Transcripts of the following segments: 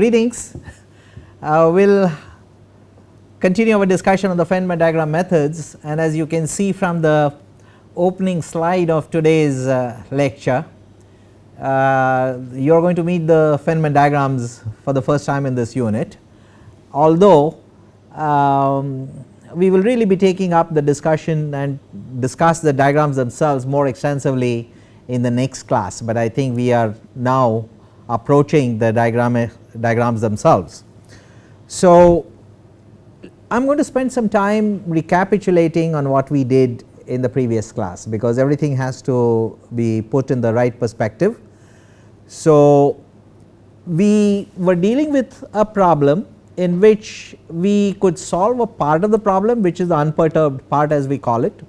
greetings. Uh, we will continue our discussion on the Feynman diagram methods and as you can see from the opening slide of today's uh, lecture, uh, you are going to meet the Feynman diagrams for the first time in this unit. Although um, we will really be taking up the discussion and discuss the diagrams themselves more extensively in the next class, but I think we are now approaching the diagram diagrams themselves. So, I am going to spend some time recapitulating on what we did in the previous class because everything has to be put in the right perspective. So, we were dealing with a problem in which we could solve a part of the problem which is the unperturbed part as we call it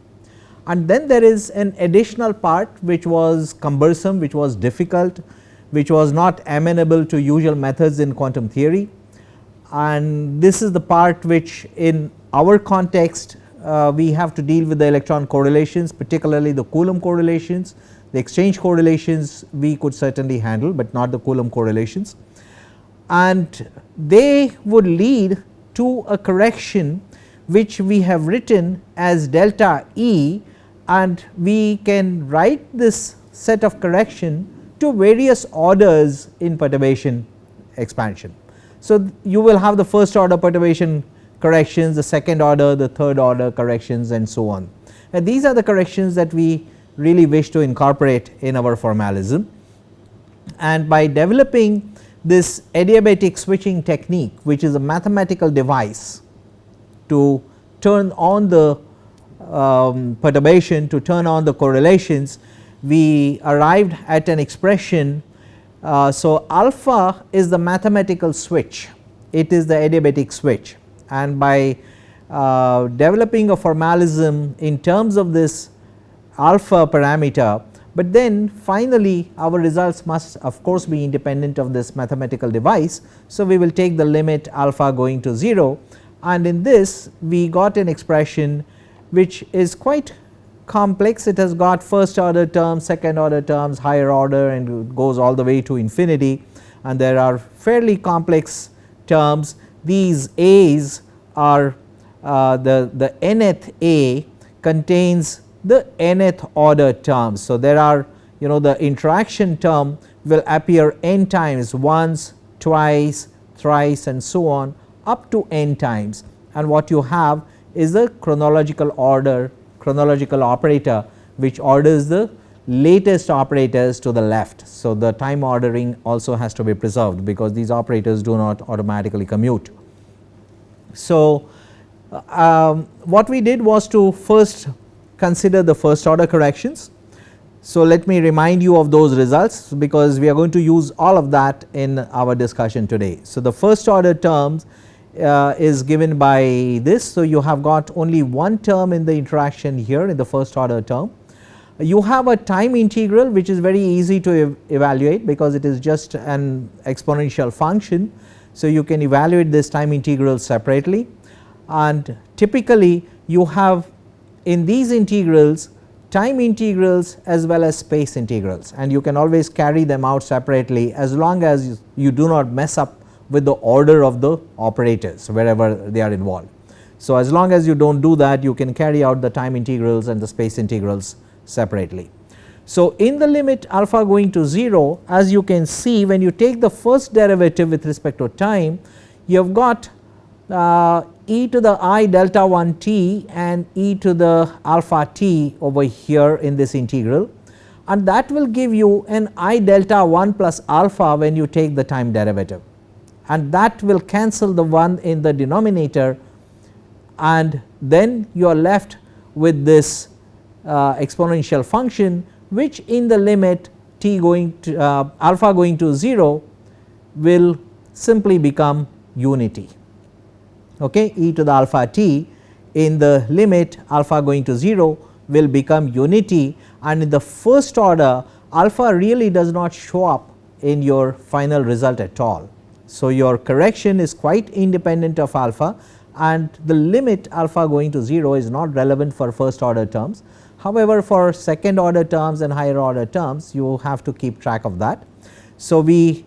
and then there is an additional part which was cumbersome which was difficult which was not amenable to usual methods in quantum theory. And this is the part which in our context uh, we have to deal with the electron correlations particularly the Coulomb correlations the exchange correlations we could certainly handle, but not the Coulomb correlations. And they would lead to a correction which we have written as delta E and we can write this set of correction to various orders in perturbation expansion. So, you will have the first order perturbation corrections, the second order, the third order corrections and so on. And these are the corrections that we really wish to incorporate in our formalism and by developing this adiabatic switching technique which is a mathematical device to turn on the um, perturbation to turn on the correlations we arrived at an expression. Uh, so, alpha is the mathematical switch it is the adiabatic switch and by uh, developing a formalism in terms of this alpha parameter but then finally our results must of course be independent of this mathematical device. So, we will take the limit alpha going to 0 and in this we got an expression which is quite complex. It has got first order terms, second order terms, higher order and goes all the way to infinity. And there are fairly complex terms. These A's are uh, the, the nth A contains the nth order terms. So, there are you know the interaction term will appear n times once, twice, thrice and so on up to n times. And what you have is the chronological order chronological operator which orders the latest operators to the left. So, the time ordering also has to be preserved because these operators do not automatically commute. So, um, what we did was to first consider the first order corrections. So, let me remind you of those results because we are going to use all of that in our discussion today. So, the first order terms uh, is given by this. So, you have got only one term in the interaction here in the first order term. You have a time integral which is very easy to ev evaluate because it is just an exponential function. So, you can evaluate this time integral separately and typically you have in these integrals time integrals as well as space integrals and you can always carry them out separately as long as you do not mess up with the order of the operators wherever they are involved. So, as long as you do not do that you can carry out the time integrals and the space integrals separately. So, in the limit alpha going to 0 as you can see when you take the first derivative with respect to time you have got uh, e to the i delta 1 t and e to the alpha t over here in this integral and that will give you an i delta 1 plus alpha when you take the time derivative and that will cancel the 1 in the denominator and then you are left with this uh, exponential function which in the limit t going to uh, alpha going to 0 will simply become unity okay, e to the alpha t in the limit alpha going to 0 will become unity and in the first order alpha really does not show up in your final result at all. So, your correction is quite independent of alpha and the limit alpha going to 0 is not relevant for first order terms. However, for second order terms and higher order terms you have to keep track of that. So, we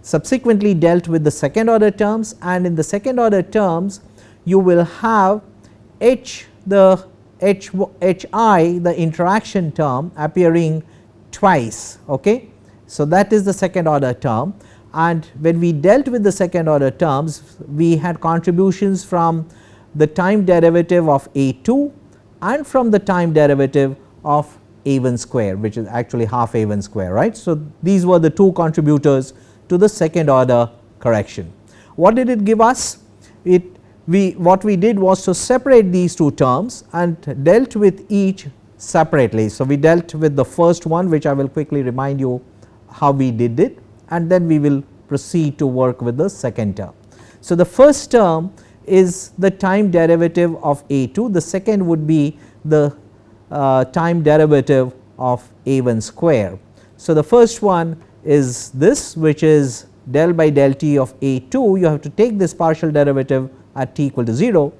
subsequently dealt with the second order terms and in the second order terms you will have h the h h i the interaction term appearing twice. Okay. So, that is the second order term and when we dealt with the second order terms we had contributions from the time derivative of a 2 and from the time derivative of a 1 square which is actually half a 1 square right. So, these were the two contributors to the second order correction. What did it give us? It we what we did was to separate these two terms and dealt with each separately. So, we dealt with the first one which I will quickly remind you how we did it and then we will proceed to work with the second term. So, the first term is the time derivative of a 2, the second would be the uh, time derivative of a 1 square. So, the first one is this which is del by del t of a 2 you have to take this partial derivative at t equal to 0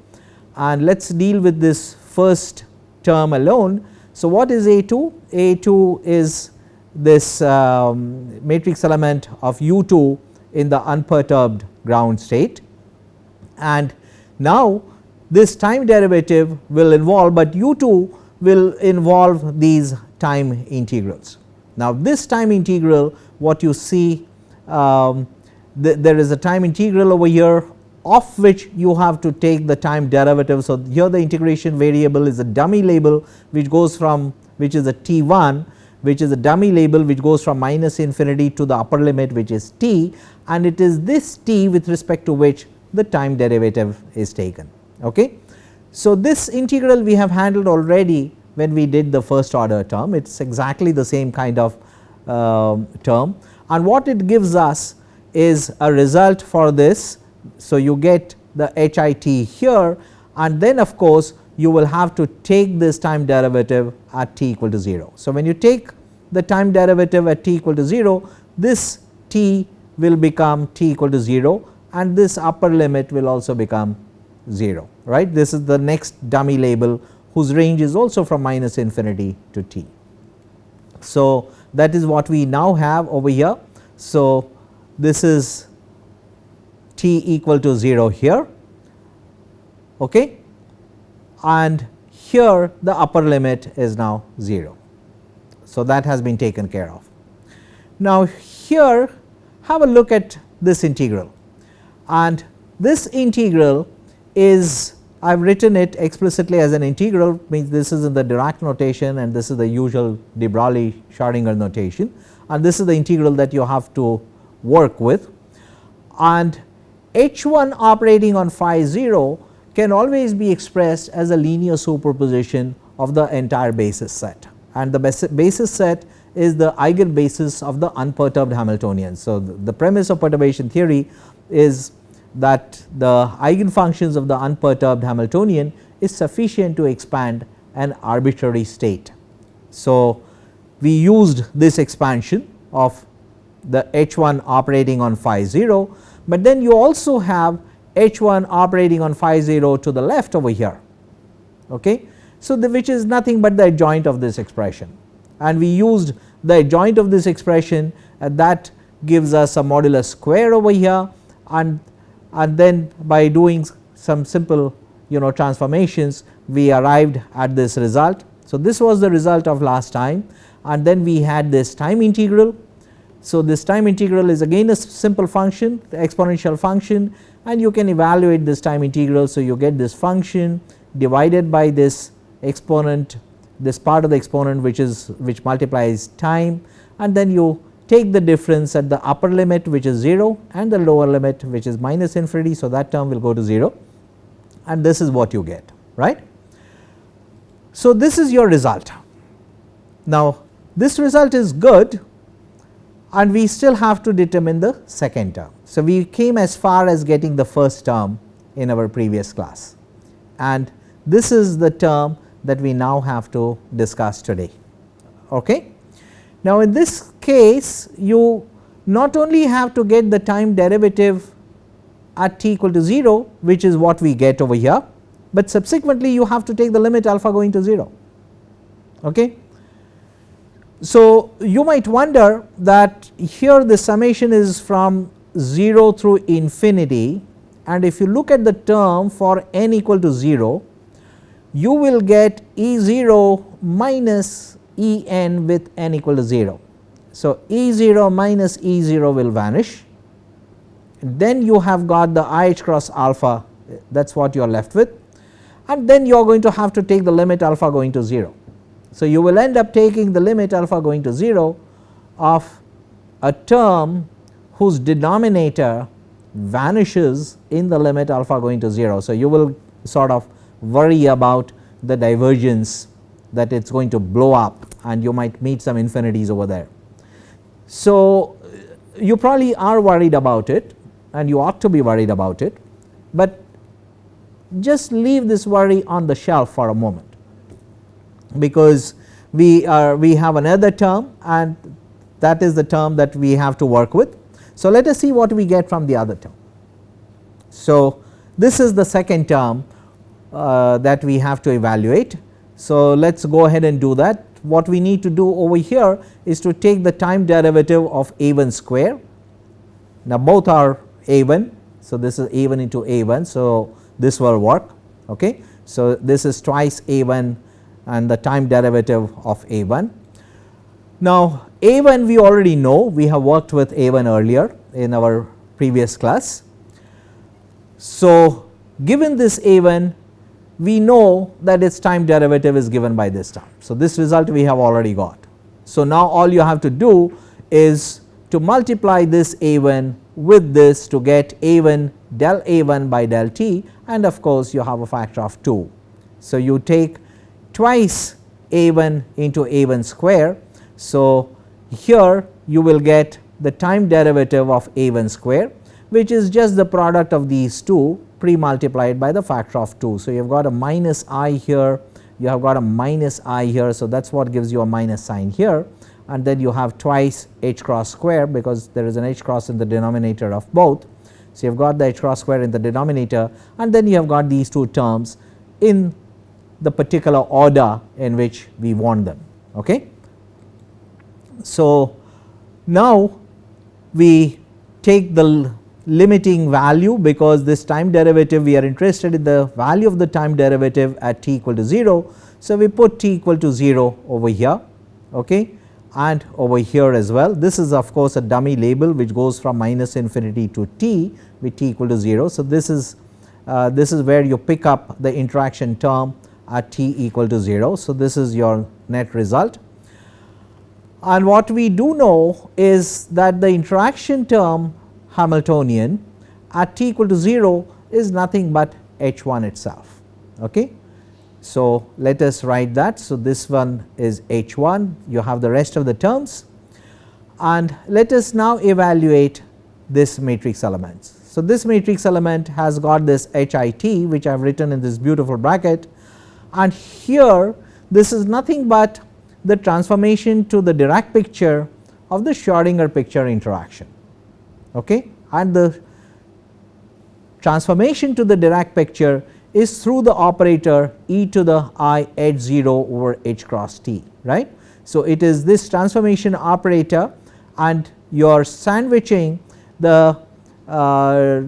and let us deal with this first term alone. So, what is a 2? a 2 is this um, matrix element of u 2 in the unperturbed ground state and now this time derivative will involve, but u 2 will involve these time integrals. Now, this time integral what you see um, th there is a time integral over here of which you have to take the time derivative. So, here the integration variable is a dummy label which goes from which is a t 1 which is a dummy label which goes from minus infinity to the upper limit which is t and it is this t with respect to which the time derivative is taken. Okay. So, this integral we have handled already when we did the first order term it is exactly the same kind of uh, term and what it gives us is a result for this. So, you get the HIT here and then of course, you will have to take this time derivative at t equal to 0. So, when you take the time derivative at t equal to 0 this t will become t equal to 0 and this upper limit will also become 0 right. This is the next dummy label whose range is also from minus infinity to t. So, that is what we now have over here. So, this is t equal to 0 here okay and here the upper limit is now 0. So, that has been taken care of. Now, here have a look at this integral and this integral is I have written it explicitly as an integral means this is in the Dirac notation and this is the usual de Broglie Schrodinger notation and this is the integral that you have to work with and h 1 operating on phi 0 can always be expressed as a linear superposition of the entire basis set and the basis set is the eigenbasis of the unperturbed Hamiltonian. So, the, premise of perturbation theory is that the eigenfunctions of the unperturbed Hamiltonian is sufficient to expand an arbitrary state. So, we used this expansion of the h 1 operating on phi 0, but then you also have h 1 operating on phi 0 to the left over here. Okay. So, the which is nothing but the adjoint of this expression and we used the adjoint of this expression and that gives us a modulus square over here and and then by doing some simple you know transformations we arrived at this result. So, this was the result of last time and then we had this time integral. So, this time integral is again a simple function the exponential function and you can evaluate this time integral. So, you get this function divided by this exponent this part of the exponent which is which multiplies time and then you take the difference at the upper limit which is 0 and the lower limit which is minus infinity. So, that term will go to 0 and this is what you get right. So, this is your result. Now, this result is good and we still have to determine the second term. So, we came as far as getting the first term in our previous class and this is the term that we now have to discuss today. Okay. Now, in this case you not only have to get the time derivative at t equal to 0 which is what we get over here, but subsequently you have to take the limit alpha going to 0. Okay. So, you might wonder that here the summation is from 0 through infinity and if you look at the term for n equal to 0 you will get E 0 minus E n with n equal to 0. So, E 0 minus E 0 will vanish then you have got the i h cross alpha that is what you are left with and then you are going to have to take the limit alpha going to 0. So, you will end up taking the limit alpha going to 0 of a term whose denominator vanishes in the limit alpha going to 0. So, you will sort of worry about the divergence that it is going to blow up and you might meet some infinities over there. So, you probably are worried about it and you ought to be worried about it, but just leave this worry on the shelf for a moment because we are we have another term and that is the term that we have to work with. So, let us see what we get from the other term. So, this is the second term uh, that we have to evaluate. So, let us go ahead and do that. What we need to do over here is to take the time derivative of a 1 square. Now, both are a 1. So, this is a 1 into a 1. So, this will work. Okay. So, this is twice a 1 and the time derivative of a 1. Now, a 1 we already know we have worked with a 1 earlier in our previous class. So, given this a 1 we know that its time derivative is given by this term. So, this result we have already got. So, now all you have to do is to multiply this a 1 with this to get a 1 del a 1 by del t and of course, you have a factor of 2. So, you take twice a 1 into a 1 square. So, here you will get the time derivative of a 1 square which is just the product of these two pre multiplied by the factor of 2. So, you have got a minus i here, you have got a minus i here. So, that is what gives you a minus sign here and then you have twice h cross square because there is an h cross in the denominator of both. So, you have got the h cross square in the denominator and then you have got these two terms in the particular order in which we want them. Okay. So, now we take the limiting value because this time derivative we are interested in the value of the time derivative at t equal to 0. So, we put t equal to 0 over here okay, and over here as well. This is of course a dummy label which goes from minus infinity to t with t equal to 0. So, this is uh, this is where you pick up the interaction term at t equal to 0. So, this is your net result and what we do know is that the interaction term Hamiltonian at t equal to 0 is nothing but h 1 itself. Okay. So, let us write that. So, this one is h 1 you have the rest of the terms and let us now evaluate this matrix elements. So, this matrix element has got this h i t which I have written in this beautiful bracket and here this is nothing but the transformation to the Dirac picture of the Schrodinger picture interaction okay. and the transformation to the Dirac picture is through the operator e to the i h 0 over h cross t right. So, it is this transformation operator and you are sandwiching the uh,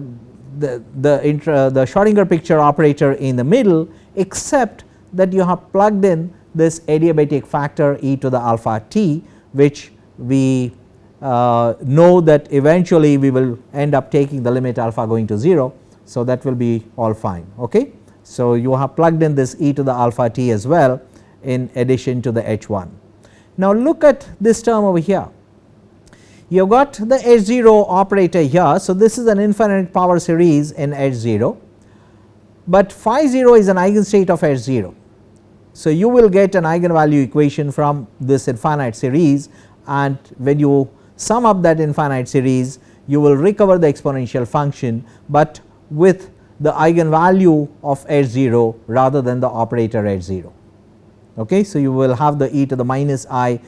the the, intra, the Schrodinger picture operator in the middle except that you have plugged in this adiabatic factor e to the alpha t which we uh, know that eventually we will end up taking the limit alpha going to 0. So, that will be all fine. Okay. So, you have plugged in this e to the alpha t as well in addition to the h 1. Now, look at this term over here you have got the h 0 operator here. So, this is an infinite power series in h 0, but phi 0 is an eigenstate of h 0. So, you will get an eigenvalue equation from this infinite series and when you sum up that infinite series you will recover the exponential function, but with the eigenvalue of h 0 rather than the operator h 0. Okay. So, you will have the e to the minus i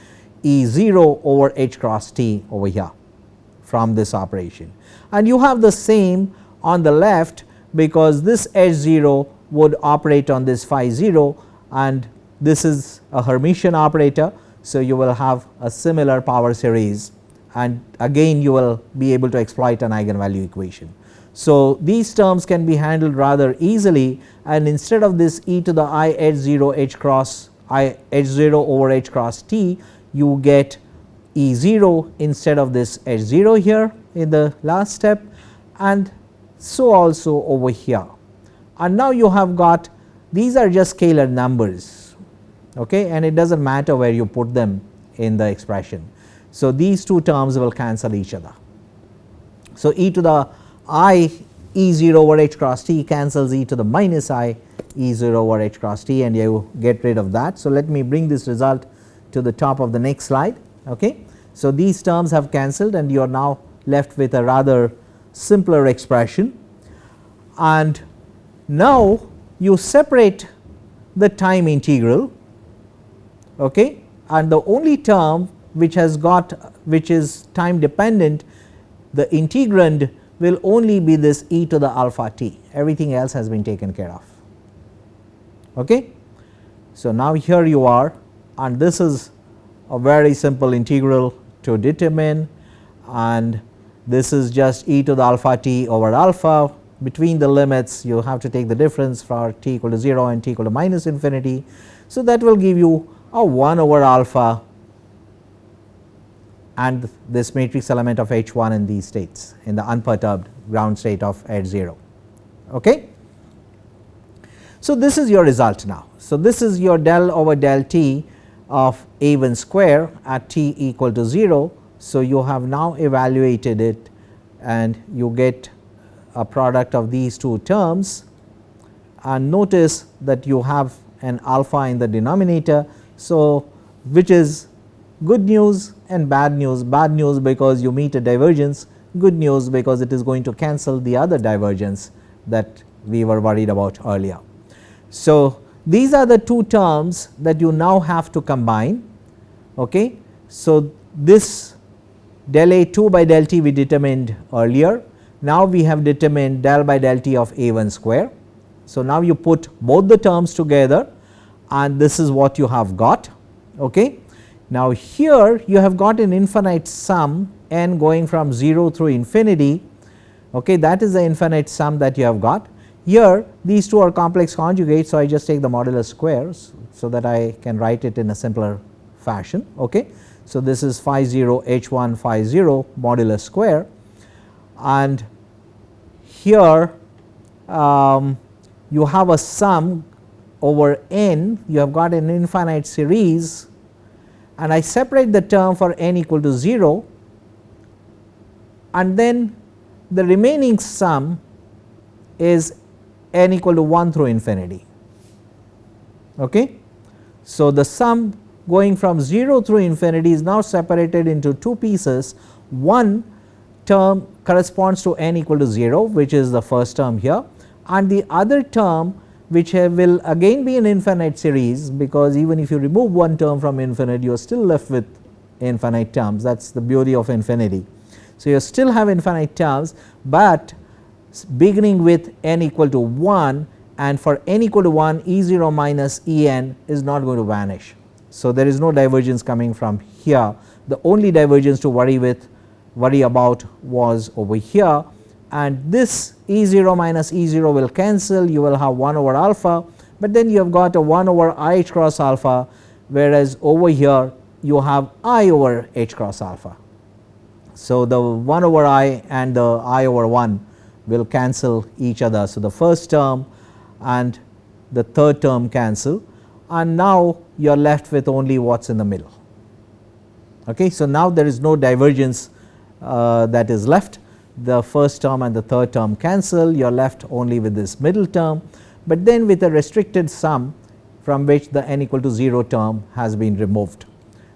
e 0 over h cross t over here from this operation and you have the same on the left because this h 0 would operate on this phi 0 and this is a Hermitian operator. So, you will have a similar power series and again you will be able to exploit an eigenvalue equation. So, these terms can be handled rather easily and instead of this e to the i h 0 h cross i h 0 over h cross t you get e 0 instead of this h 0 here in the last step and so also over here. And now you have got these are just scalar numbers okay, and it does not matter where you put them in the expression. So, these two terms will cancel each other. So, e to the i e 0 over h cross t cancels e to the minus i e 0 over h cross t and you get rid of that. So, let me bring this result to the top of the next slide. Okay. So, these terms have cancelled and you are now left with a rather simpler expression and now you separate the time integral okay, and the only term which has got which is time dependent the integrand will only be this e to the alpha t everything else has been taken care of. Okay. So, now here you are and this is a very simple integral to determine and this is just e to the alpha t over alpha between the limits you have to take the difference for t equal to 0 and t equal to minus infinity. So, that will give you a 1 over alpha and this matrix element of H 1 in these states in the unperturbed ground state of H 0. Okay. So, this is your result now. So, this is your del over del t of a 1 square at t equal to 0. So, you have now evaluated it and you get a product of these two terms and notice that you have an alpha in the denominator. So, which is good news and bad news, bad news because you meet a divergence, good news because it is going to cancel the other divergence that we were worried about earlier. So, these are the two terms that you now have to combine. Okay. So, this del A 2 by del t we determined earlier. Now, we have determined del by del t of A 1 square. So, now you put both the terms together and this is what you have got. Okay. Now, here you have got an infinite sum n going from 0 through infinity okay, that is the infinite sum that you have got. Here these two are complex conjugates. So, I just take the modulus squares so that I can write it in a simpler fashion. Okay. So, this is phi 0 h 1 phi 0 modulus square and here um, you have a sum over n you have got an infinite series and I separate the term for n equal to 0 and then the remaining sum is n equal to 1 through infinity. Okay. So, the sum going from 0 through infinity is now separated into two pieces one term corresponds to n equal to 0 which is the first term here and the other term which will again be an infinite series because even if you remove one term from infinite you are still left with infinite terms that is the beauty of infinity. So, you still have infinite terms, but beginning with n equal to 1 and for n equal to 1 E 0 minus E n is not going to vanish. So, there is no divergence coming from here the only divergence to worry with worry about was over here and this E 0 minus E 0 will cancel you will have 1 over alpha, but then you have got a 1 over i h cross alpha whereas over here you have i over h cross alpha. So, the 1 over i and the i over 1 will cancel each other. So, the first term and the third term cancel and now you are left with only what is in the middle. Okay. So, now there is no divergence uh, that is left the first term and the third term cancel you are left only with this middle term, but then with a restricted sum from which the n equal to 0 term has been removed.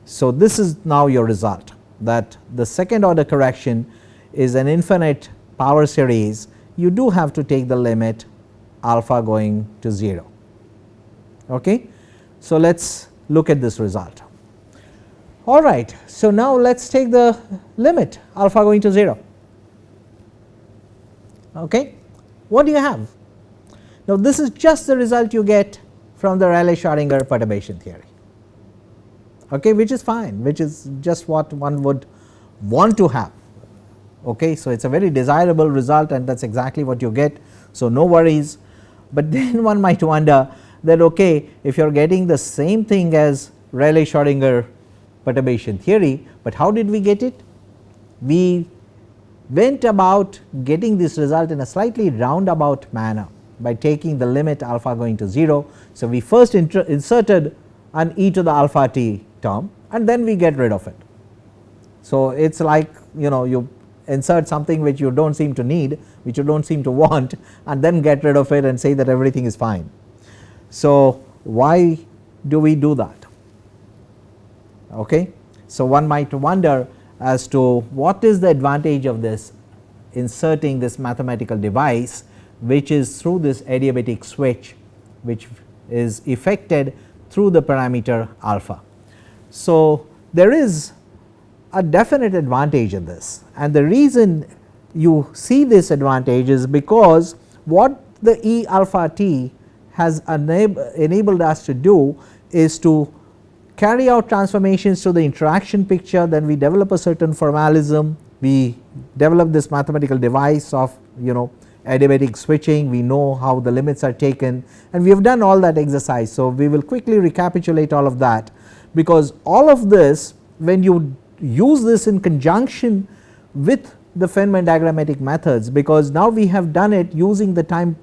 So, this is now your result that the second order correction is an infinite power series you do have to take the limit alpha going to 0. Okay. So, let us look at this result. All right. So, now let us take the limit alpha going to 0 okay. What do you have? Now this is just the result you get from the Rayleigh Schrodinger perturbation theory. okay, which is fine which is just what one would want to have. Okay. So, it is a very desirable result and that is exactly what you get. So, no worries, but then one might wonder that okay, if you are getting the same thing as Rayleigh Schrodinger perturbation theory, but how did we get it? We went about getting this result in a slightly roundabout manner by taking the limit alpha going to 0. So, we first inserted an e to the alpha t term and then we get rid of it. So, it is like you know you insert something which you do not seem to need which you do not seem to want and then get rid of it and say that everything is fine. So, why do we do that? Okay. So, one might wonder as to what is the advantage of this inserting this mathematical device which is through this adiabatic switch which is effected through the parameter alpha. So, there is a definite advantage in this and the reason you see this advantage is because what the E alpha t has enabled us to do is to carry out transformations to the interaction picture then we develop a certain formalism. We develop this mathematical device of you know adiabatic switching. We know how the limits are taken. And we have done all that exercise. So, we will quickly recapitulate all of that. Because all of this when you use this in conjunction with the Feynman diagrammatic methods because now we have done it using the time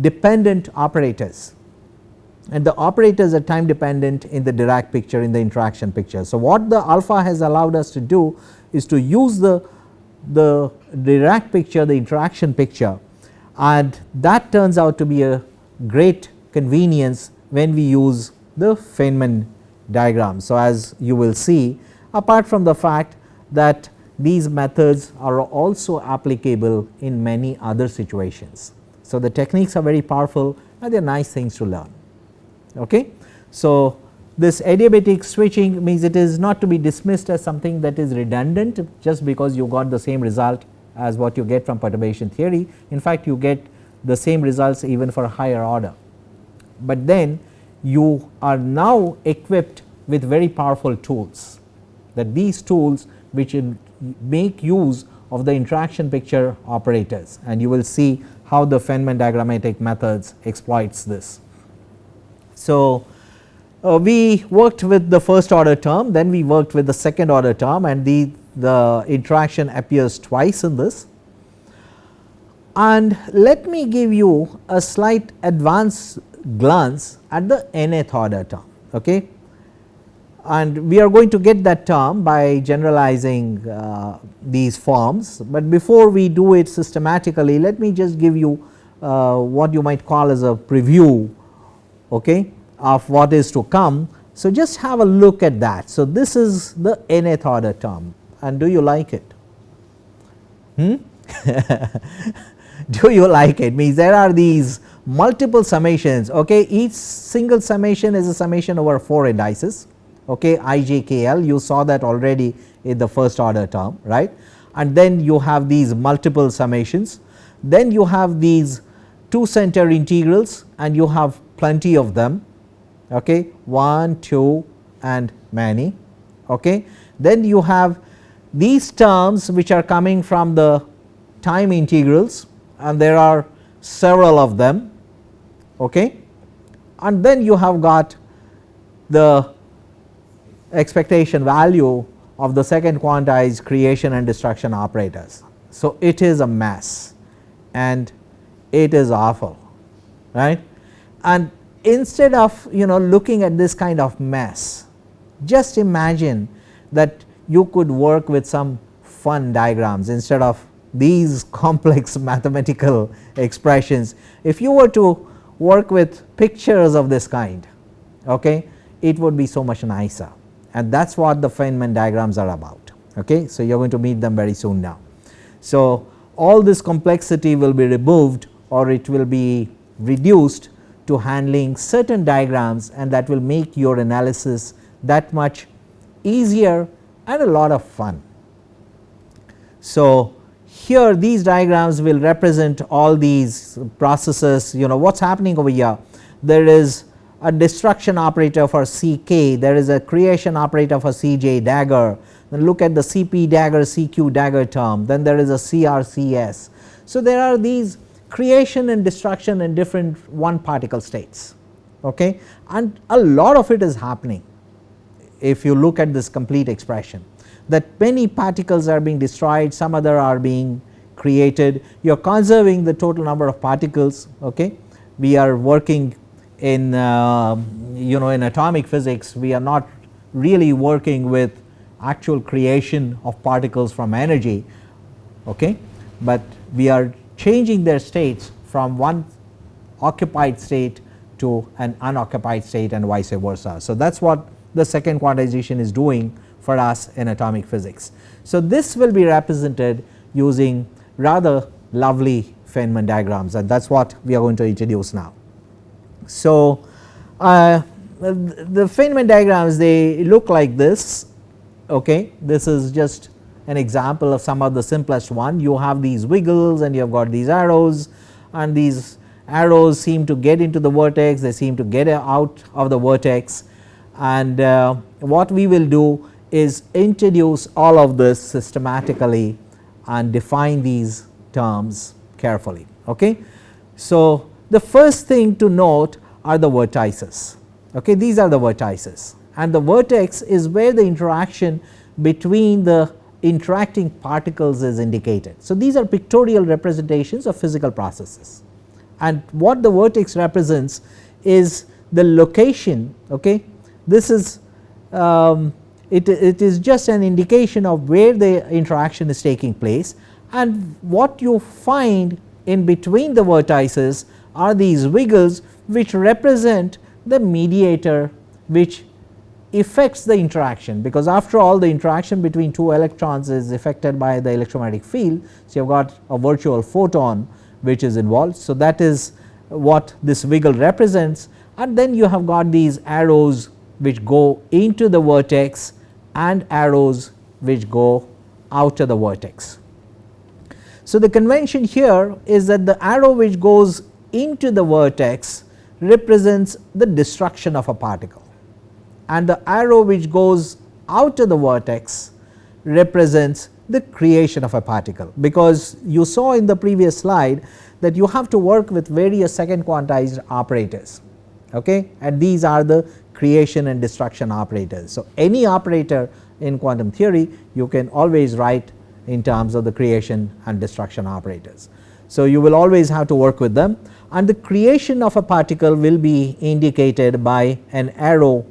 dependent operators and the operators are time dependent in the Dirac picture in the interaction picture. So, what the alpha has allowed us to do is to use the, the Dirac picture the interaction picture and that turns out to be a great convenience when we use the Feynman diagram. So, as you will see apart from the fact that these methods are also applicable in many other situations. So, the techniques are very powerful and they are nice things to learn. Okay. So, this adiabatic switching means it is not to be dismissed as something that is redundant just because you got the same result as what you get from perturbation theory. In fact, you get the same results even for higher order, but then you are now equipped with very powerful tools that these tools which make use of the interaction picture operators and you will see how the Feynman diagrammatic methods exploits this. So, uh, we worked with the first order term then we worked with the second order term and the, the interaction appears twice in this. And let me give you a slight advance glance at the nth order term. Okay and we are going to get that term by generalizing uh, these forms, but before we do it systematically let me just give you uh, what you might call as a preview okay, of what is to come. So, just have a look at that. So, this is the nth order term and do you like it? Hmm? do you like it means there are these multiple summations okay each single summation is a summation over 4 indices okay ijkl you saw that already in the first order term right and then you have these multiple summations then you have these two center integrals and you have plenty of them okay 1 2 and many okay. Then you have these terms which are coming from the time integrals and there are several of them okay. And then you have got the expectation value of the second quantized creation and destruction operators. So, it is a mess and it is awful right and instead of you know looking at this kind of mess just imagine that you could work with some fun diagrams instead of these complex mathematical expressions. If you were to work with pictures of this kind okay, it would be so much nicer and that is what the Feynman diagrams are about. Okay. So, you are going to meet them very soon now. So, all this complexity will be removed or it will be reduced to handling certain diagrams and that will make your analysis that much easier and a lot of fun. So, here these diagrams will represent all these processes you know what is happening over here. There is a destruction operator for Ck, there is a creation operator for Cj dagger, then look at the Cp dagger Cq dagger term, then there is a CrCs. So, there are these creation and destruction in different one particle states okay. and a lot of it is happening if you look at this complete expression that many particles are being destroyed some other are being created you are conserving the total number of particles okay. We are working in uh, you know in atomic physics we are not really working with actual creation of particles from energy okay, but we are changing their states from one occupied state to an unoccupied state and vice versa. So, that is what the second quantization is doing for us in atomic physics. So, this will be represented using rather lovely Feynman diagrams and that is what we are going to introduce now. So, uh, the Feynman diagrams they look like this okay this is just an example of some of the simplest one you have these wiggles and you have got these arrows and these arrows seem to get into the vertex they seem to get out of the vertex and uh, what we will do is introduce all of this systematically and define these terms carefully. Okay. So, the first thing to note are the vertices okay these are the vertices and the vertex is where the interaction between the interacting particles is indicated. So, these are pictorial representations of physical processes and what the vertex represents is the location okay. This is um, it, it is just an indication of where the interaction is taking place and what you find in between the vertices are these wiggles which represent the mediator which affects the interaction because after all the interaction between two electrons is affected by the electromagnetic field. So, you have got a virtual photon which is involved. So, that is what this wiggle represents and then you have got these arrows which go into the vertex and arrows which go out of the vertex. So, the convention here is that the arrow which goes into the vertex represents the destruction of a particle and the arrow which goes out of the vertex represents the creation of a particle because you saw in the previous slide that you have to work with various second quantized operators okay and these are the creation and destruction operators. So, any operator in quantum theory you can always write in terms of the creation and destruction operators. So, you will always have to work with them and the creation of a particle will be indicated by an arrow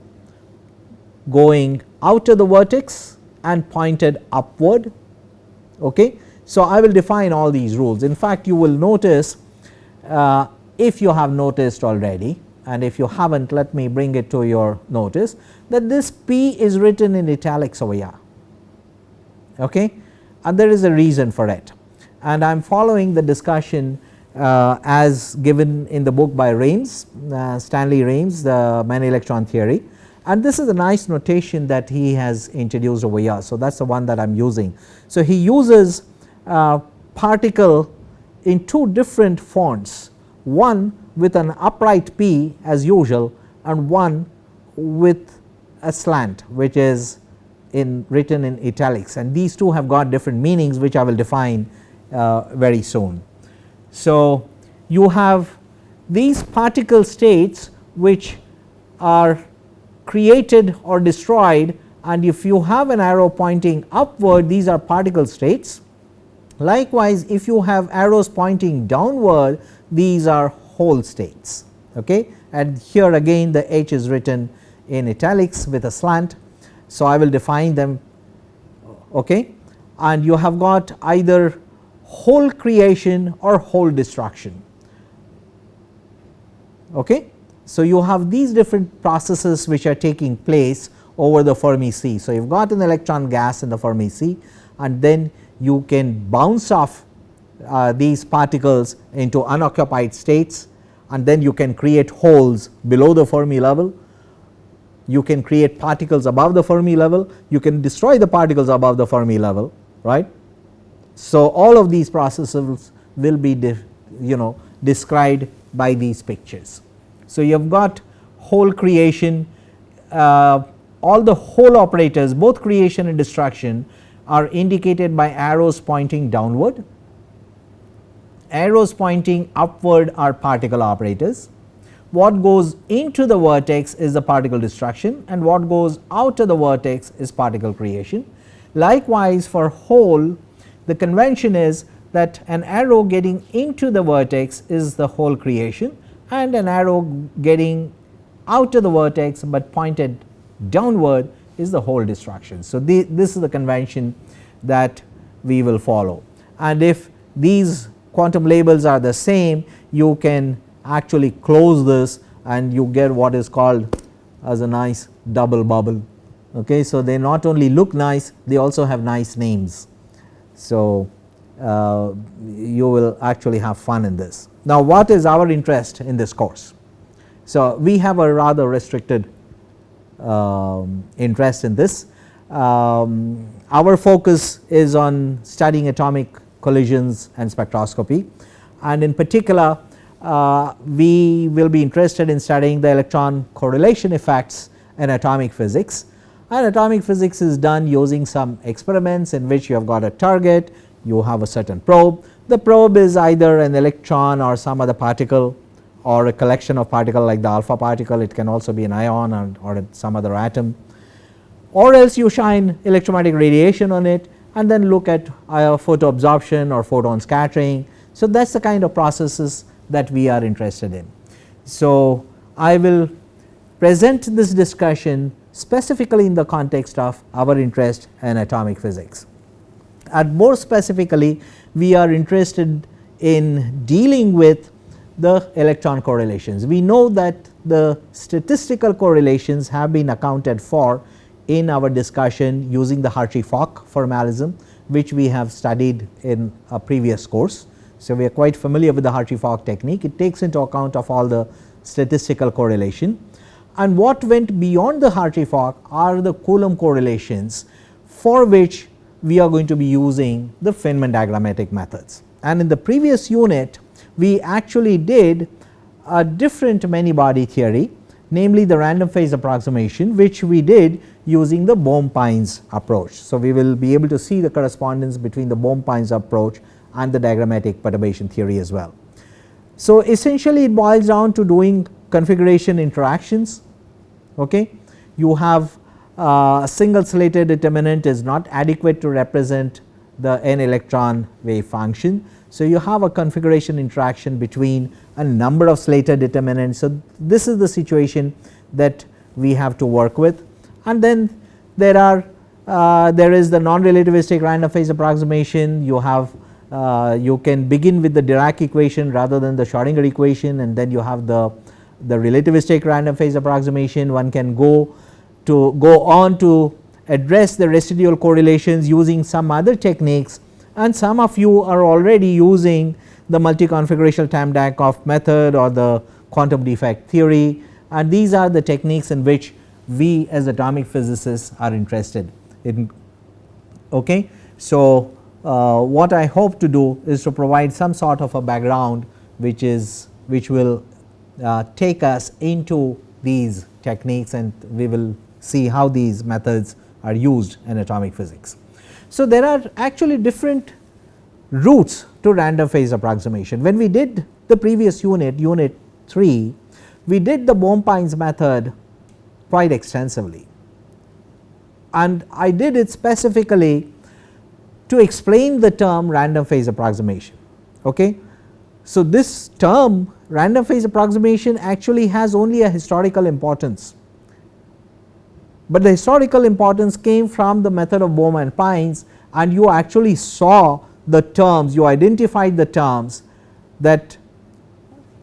going out of the vertex and pointed upward. Okay. So, I will define all these rules in fact you will notice uh, if you have noticed already and if you have not let me bring it to your notice that this P is written in italics over here okay. and there is a reason for it and I am following the discussion uh, as given in the book by Raimes uh, Stanley Raimes the many electron theory and this is a nice notation that he has introduced over here. So, that is the one that I am using. So, he uses uh, particle in two different fonts one with an upright P as usual and one with a slant which is in written in italics and these two have got different meanings which I will define uh, very soon. So, you have these particle states which are created or destroyed and if you have an arrow pointing upward these are particle states. Likewise, if you have arrows pointing downward these are hole states. Okay? And here again the H is written in italics with a slant. So, I will define them. Okay? And you have got either hole creation or hole destruction. Okay. So, you have these different processes which are taking place over the Fermi sea. So, you have got an electron gas in the Fermi sea and then you can bounce off uh, these particles into unoccupied states and then you can create holes below the Fermi level. You can create particles above the Fermi level, you can destroy the particles above the Fermi level right. So, all of these processes will be you know described by these pictures. So, you have got hole creation uh, all the hole operators both creation and destruction are indicated by arrows pointing downward, arrows pointing upward are particle operators. What goes into the vertex is the particle destruction and what goes out of the vertex is particle creation. Likewise, for hole the convention is that an arrow getting into the vertex is the hole creation and an arrow getting out of the vertex, but pointed downward is the hole destruction. So, the, this is the convention that we will follow and if these quantum labels are the same you can actually close this and you get what is called as a nice double bubble. Okay. So, they not only look nice they also have nice names. So, uh, you will actually have fun in this. Now, what is our interest in this course? So, we have a rather restricted um, interest in this. Um, our focus is on studying atomic collisions and spectroscopy and in particular uh, we will be interested in studying the electron correlation effects in atomic physics and atomic physics is done using some experiments in which you have got a target, you have a certain probe. The probe is either an electron or some other particle or a collection of particle like the alpha particle, it can also be an ion or, or some other atom or else you shine electromagnetic radiation on it and then look at uh, photo absorption or photon scattering. So, that is the kind of processes that we are interested in. So, I will present this discussion specifically in the context of our interest in atomic physics. And more specifically we are interested in dealing with the electron correlations. We know that the statistical correlations have been accounted for in our discussion using the Hartree-Fock formalism which we have studied in a previous course. So, we are quite familiar with the Hartree-Fock technique it takes into account of all the statistical correlation and what went beyond the Hartree-Fock are the Coulomb correlations for which we are going to be using the Feynman diagrammatic methods. And in the previous unit we actually did a different many body theory namely the random phase approximation which we did using the Bohm-Pines approach. So, we will be able to see the correspondence between the Bohm-Pines approach and the diagrammatic perturbation theory as well. So, essentially it boils down to doing configuration interactions. Okay. You have uh, a single Slater determinant is not adequate to represent the n electron wave function. So, you have a configuration interaction between a number of Slater determinants. So, this is the situation that we have to work with and then there are uh, there is the non-relativistic random phase approximation you have uh, you can begin with the Dirac equation rather than the Schrodinger equation and then you have the the relativistic random phase approximation one can go to go on to address the residual correlations using some other techniques and some of you are already using the multi-configurational Tamm-Dancoff method or the quantum defect theory and these are the techniques in which we as atomic physicists are interested in. Okay. So, uh, what I hope to do is to provide some sort of a background which is which will uh, take us into these techniques and we will see how these methods are used in atomic physics. So, there are actually different routes to random phase approximation. When we did the previous unit, unit 3, we did the Bohm-Pines method quite extensively and I did it specifically to explain the term random phase approximation. Okay. So, this term random phase approximation actually has only a historical importance, but the historical importance came from the method of Bohm and Pines and you actually saw the terms you identified the terms that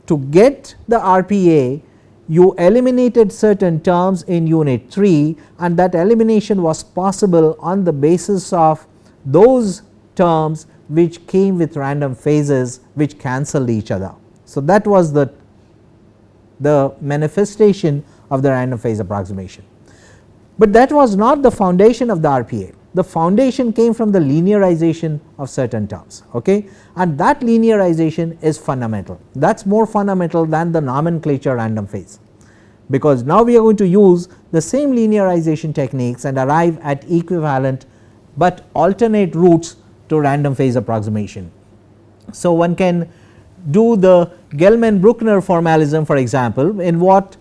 to get the RPA you eliminated certain terms in unit 3 and that elimination was possible on the basis of those terms which came with random phases which cancelled each other. So, that was the, the manifestation of the random phase approximation, but that was not the foundation of the RPA the foundation came from the linearization of certain terms okay? And that linearization is fundamental. That is more fundamental than the nomenclature random phase. Because now we are going to use the same linearization techniques and arrive at equivalent, but alternate routes to random phase approximation. So, one can do the Gell-Mann-Bruckner formalism for example, in what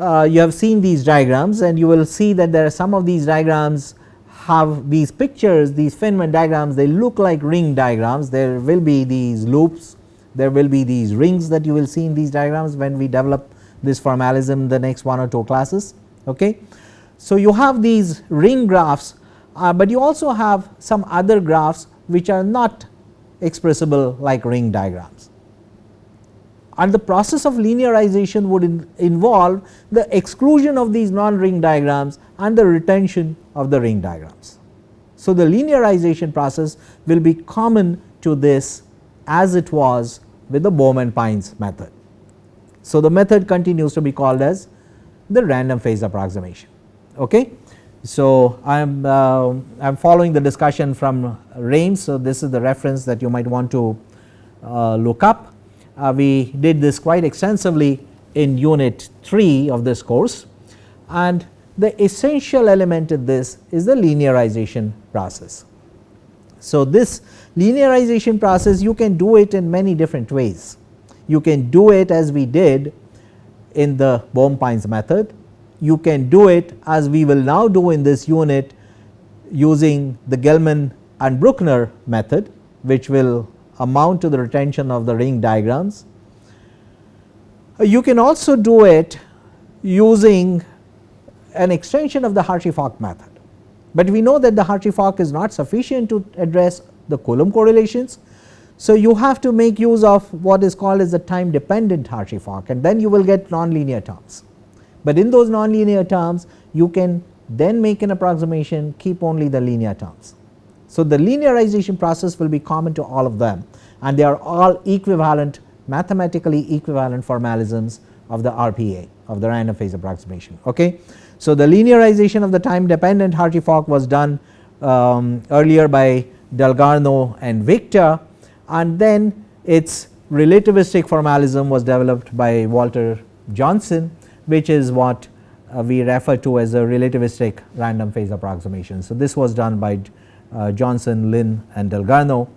uh, you have seen these diagrams and you will see that there are some of these diagrams have these pictures these Feynman diagrams they look like ring diagrams there will be these loops there will be these rings that you will see in these diagrams when we develop this formalism the next one or two classes. Okay. So, you have these ring graphs, uh, but you also have some other graphs which are not expressible like ring diagrams and the process of linearization would in involve the exclusion of these non ring diagrams and the retention of the ring diagrams. So, the linearization process will be common to this as it was with the Bohm-Pines method. So, the method continues to be called as the random phase approximation. Okay. So, I am uh, I am following the discussion from Raimes. So, this is the reference that you might want to uh, look up Uh, we did this quite extensively in unit 3 of this course and the essential element in this is the linearization process. So, this linearization process you can do it in many different ways. You can do it as we did in the Bohm-Pines method, you can do it as we will now do in this unit using the Gell-Mann and Bruckner method which will amount to the retention of the ring diagrams. Uh, you can also do it using an extension of the Hartree-Fock method, but we know that the Hartree-Fock is not sufficient to address the Coulomb correlations. So, you have to make use of what is called as the time dependent Hartree-Fock and then you will get nonlinear terms. But in those nonlinear terms you can then make an approximation keep only the linear terms. So, the linearization process will be common to all of them and they are all equivalent mathematically equivalent formalisms of the RPA of the random phase approximation. Okay. So, the linearization of the time dependent Hartree-Fock was done um, earlier by Dalgarno and Victor and then its relativistic formalism was developed by Walter Johnson which is what uh, we refer to as a relativistic random phase approximation. So, this was done by Johnson, Lin and Dalgarno.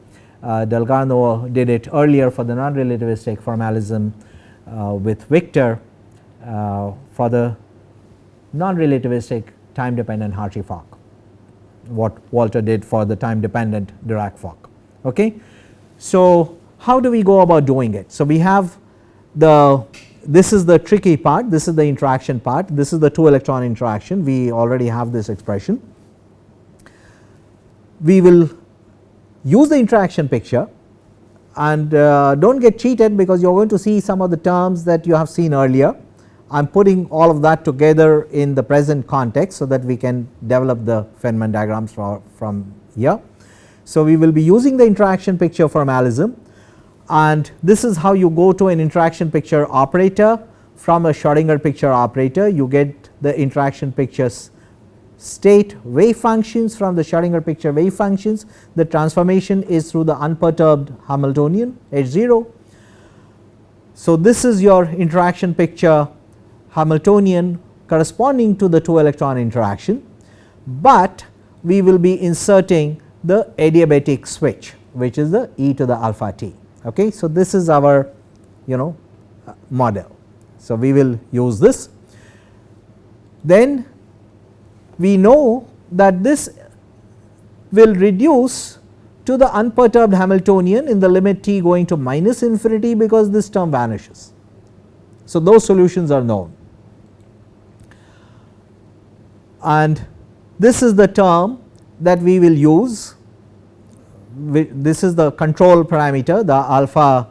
Uh, Dalgarno did it earlier for the non-relativistic formalism uh, with Victor for the non-relativistic time dependent Hartree-Fock what Walter did for the time dependent Dirac-Fock. Okay. So, how do we go about doing it? So, we have the this is the tricky part, this is the interaction part, this is the 2 electron interaction, we already have this expression we will use the interaction picture and uh, do not get cheated because you are going to see some of the terms that you have seen earlier. I am putting all of that together in the present context so that we can develop the Feynman diagrams for, from here. So, we will be using the interaction picture formalism and this is how you go to an interaction picture operator from a Schrodinger picture operator you get the interaction pictures state wave functions from the Schrodinger picture wave functions the transformation is through the unperturbed Hamiltonian H 0. So, this is your interaction picture Hamiltonian corresponding to the 2 electron interaction, but we will be inserting the adiabatic switch which is the e to the alpha t. Okay. So, this is our you know uh, model. So, we will use this. Then we know that this will reduce to the unperturbed Hamiltonian in the limit t going to minus infinity because this term vanishes. So, those solutions are known and this is the term that we will use this is the control parameter the alpha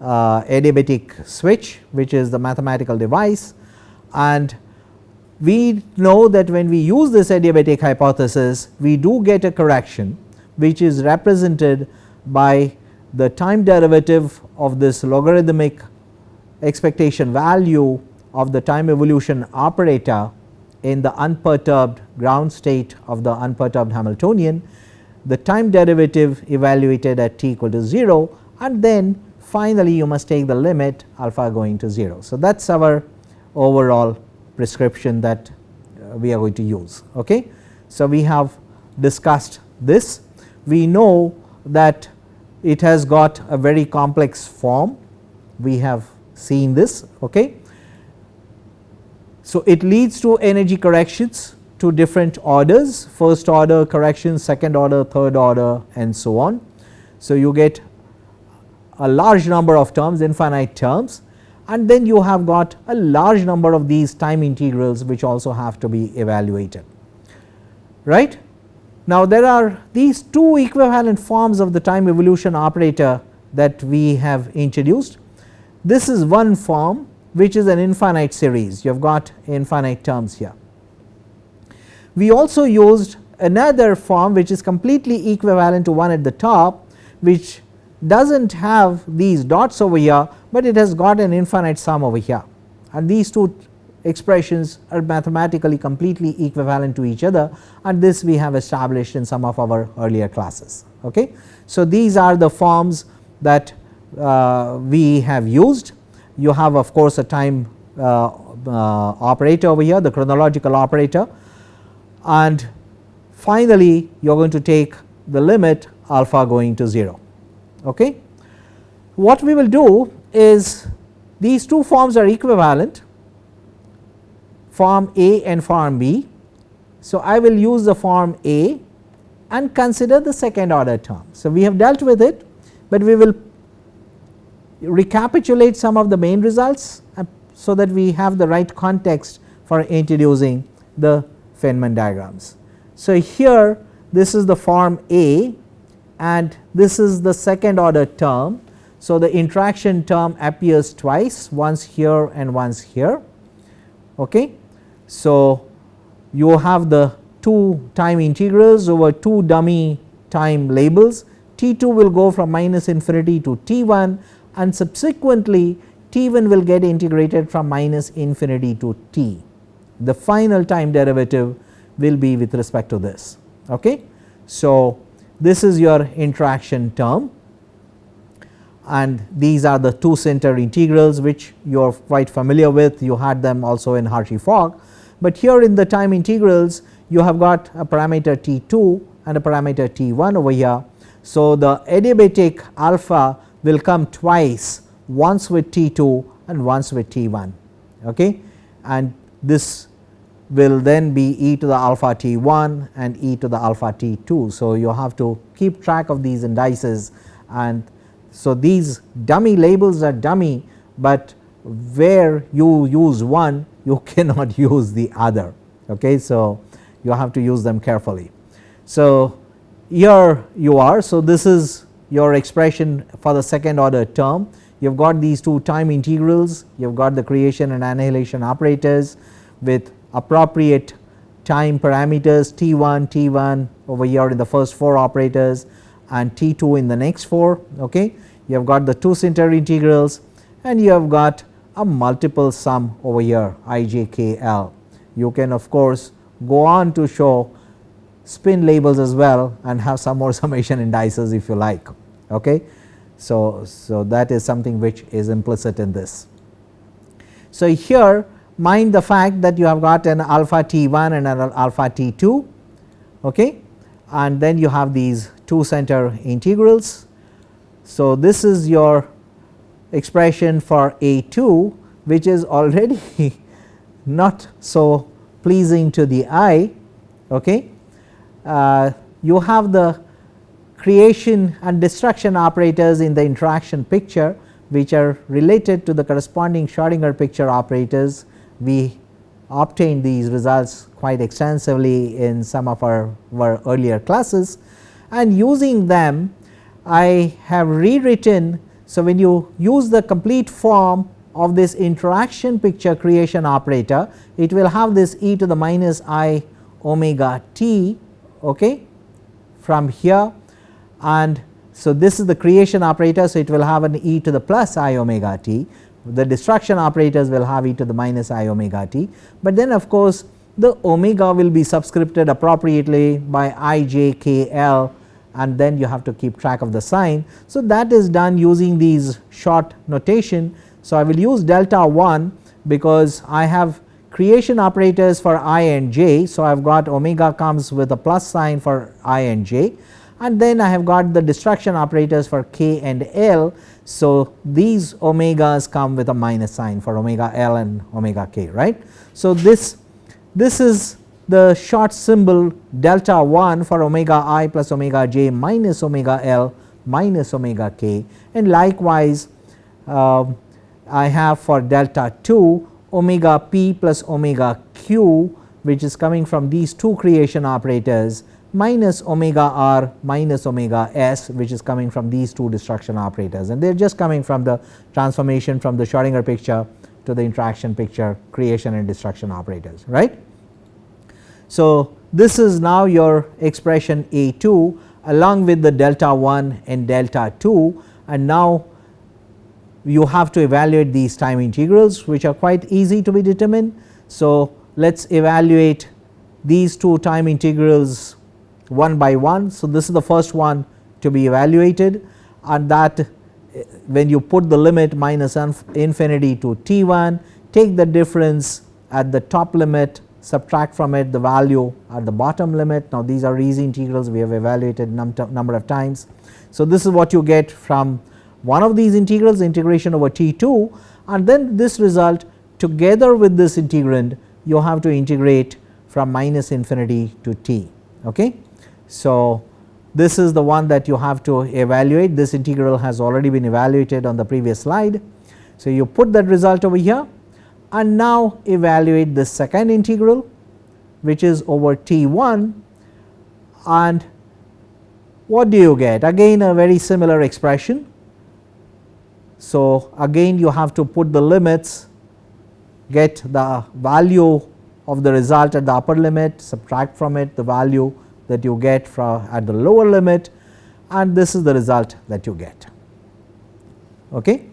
uh, adiabatic switch which is the mathematical device and we know that when we use this adiabatic hypothesis we do get a correction which is represented by the time derivative of this logarithmic expectation value of the time evolution operator in the unperturbed ground state of the unperturbed Hamiltonian, the time derivative evaluated at t equal to 0 and then finally you must take the limit alpha going to 0. So, that is our overall prescription that uh, we are going to use. Okay. So, we have discussed this we know that it has got a very complex form we have seen this. Okay. So, it leads to energy corrections to different orders first order corrections, second order, third order and so on. So, you get a large number of terms infinite terms and then you have got a large number of these time integrals which also have to be evaluated right. Now, there are these two equivalent forms of the time evolution operator that we have introduced. This is one form which is an infinite series you have got infinite terms here. We also used another form which is completely equivalent to one at the top which does not have these dots over here, but it has got an infinite sum over here and these two expressions are mathematically completely equivalent to each other and this we have established in some of our earlier classes. Okay. So, these are the forms that uh, we have used you have of course a time uh, uh, operator over here the chronological operator and finally you are going to take the limit alpha going to 0. Okay. What we will do is these two forms are equivalent form A and form B. So, I will use the form A and consider the second order term. So, we have dealt with it, but we will recapitulate some of the main results uh, so that we have the right context for introducing the Feynman diagrams. So, here this is the form A and this is the second order term. So, the interaction term appears twice once here and once here. Okay. So, you have the two time integrals over two dummy time labels t 2 will go from minus infinity to t 1 and subsequently t 1 will get integrated from minus infinity to t. The final time derivative will be with respect to this. Okay. So, this is your interaction term and these are the two center integrals which you are quite familiar with you had them also in Hartree-Fock, but here in the time integrals you have got a parameter t 2 and a parameter t 1 over here. So, the adiabatic alpha will come twice once with t 2 and once with t 1 okay. and this will then be e to the alpha t 1 and e to the alpha t 2. So, you have to keep track of these indices and so these dummy labels are dummy, but where you use one you cannot use the other. Okay. So, you have to use them carefully. So, here you are. So, this is your expression for the second order term you have got these two time integrals you have got the creation and annihilation operators with appropriate time parameters t 1 t 1 over here in the first 4 operators and t 2 in the next 4 okay. You have got the two center integrals and you have got a multiple sum over here i j k l. You can of course go on to show spin labels as well and have some more summation indices if you like. Okay. So, so that is something which is implicit in this. So, here mind the fact that you have got an alpha t 1 and an alpha t 2 okay, and then you have these two center integrals. So, this is your expression for a 2 which is already not so pleasing to the eye. Okay. Uh, you have the creation and destruction operators in the interaction picture which are related to the corresponding Schrodinger picture operators we obtained these results quite extensively in some of our, our earlier classes and using them I have rewritten. So, when you use the complete form of this interaction picture creation operator it will have this e to the minus i omega t okay, from here and so this is the creation operator. So, it will have an e to the plus i omega t the destruction operators will have e to the minus i omega t, but then of course, the omega will be subscripted appropriately by i j k l and then you have to keep track of the sign. So, that is done using these short notation. So, I will use delta 1 because I have creation operators for i and j. So, I have got omega comes with a plus sign for i and j and then I have got the destruction operators for k and l. So, these omegas come with a minus sign for omega l and omega k right. So, this this is the short symbol delta 1 for omega i plus omega j minus omega l minus omega k and likewise uh, I have for delta 2 omega p plus omega q which is coming from these two creation operators minus omega r minus omega s which is coming from these two destruction operators and they are just coming from the transformation from the Schrodinger picture to the interaction picture creation and destruction operators right. So, this is now your expression A 2 along with the delta 1 and delta 2 and now you have to evaluate these time integrals which are quite easy to be determined. So, let us evaluate these two time integrals one by one. So, this is the first one to be evaluated and that eh, when you put the limit minus infinity to t 1 take the difference at the top limit subtract from it the value at the bottom limit. Now, these are easy integrals we have evaluated num number of times. So, this is what you get from one of these integrals integration over t 2 and then this result together with this integrand you have to integrate from minus infinity to t. Okay. So, this is the one that you have to evaluate this integral has already been evaluated on the previous slide. So, you put that result over here and now evaluate the second integral which is over t 1 and what do you get again a very similar expression. So, again you have to put the limits get the value of the result at the upper limit subtract from it the value that you get from at the lower limit and this is the result that you get. Okay.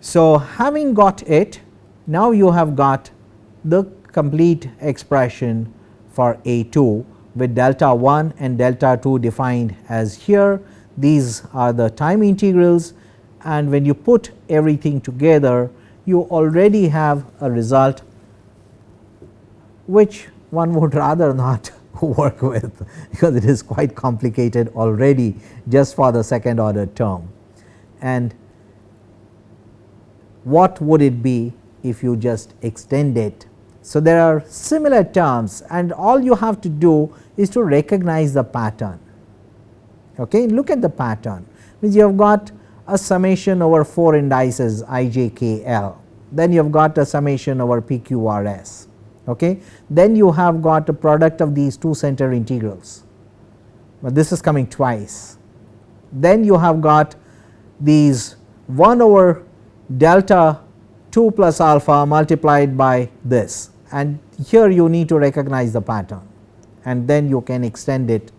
So, having got it now you have got the complete expression for A 2 with delta 1 and delta 2 defined as here. These are the time integrals and when you put everything together you already have a result which one would rather not work with because it is quite complicated already just for the second order term. And what would it be if you just extend it. So, there are similar terms and all you have to do is to recognize the pattern. Okay. Look at the pattern means you have got a summation over 4 indices i j k l then you have got a summation over p q r s. Okay. Then you have got a product of these two center integrals, but this is coming twice. Then you have got these 1 over delta 2 plus alpha multiplied by this and here you need to recognize the pattern and then you can extend it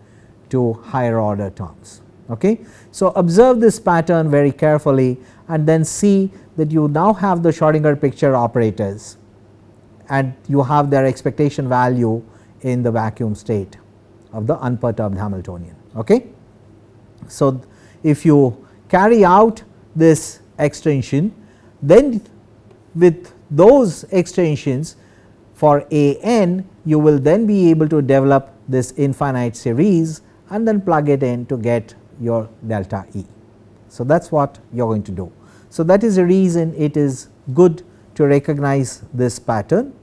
to higher order terms. Okay. So, observe this pattern very carefully and then see that you now have the Schrodinger picture operators and you have their expectation value in the vacuum state of the unperturbed Hamiltonian. Okay. So, if you carry out this extension then with those extensions for a n you will then be able to develop this infinite series and then plug it in to get your delta E. So, that is what you are going to do. So, that is the reason it is good to recognize this pattern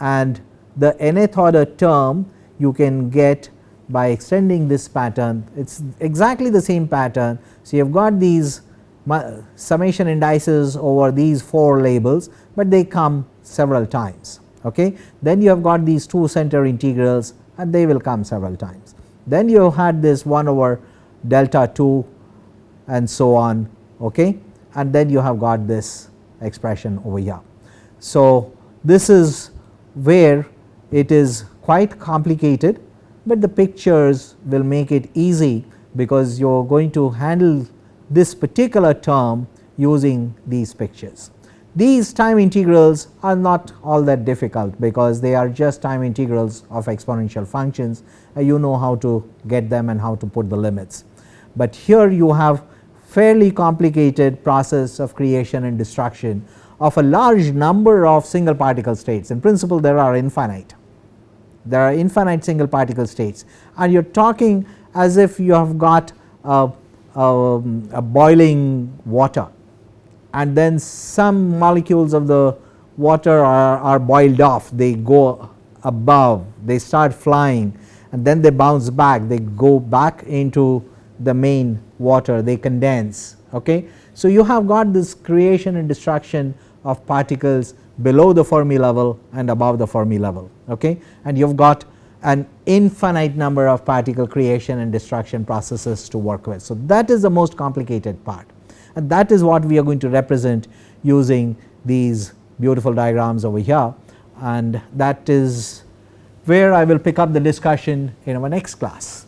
and the nth order term you can get by extending this pattern it is exactly the same pattern. So, you have got these summation indices over these 4 labels, but they come several times. Okay. Then you have got these two center integrals and they will come several times. Then you have had this 1 over delta 2 and so on okay. and then you have got this expression over here. So, this is where it is quite complicated, but the pictures will make it easy because you are going to handle this particular term using these pictures. These time integrals are not all that difficult because they are just time integrals of exponential functions and you know how to get them and how to put the limits. But here you have fairly complicated process of creation and destruction of a large number of single particle states. In principle there are infinite. There are infinite single particle states. And you are talking as if you have got a, a, a boiling water. And then some molecules of the water are, are boiled off. They go above. They start flying. And then they bounce back. They go back into the main water they condense okay. So you have got this creation and destruction of particles below the Fermi level and above the Fermi level okay and you have got an infinite number of particle creation and destruction processes to work with. So that is the most complicated part and that is what we are going to represent using these beautiful diagrams over here and that is where I will pick up the discussion in our next class.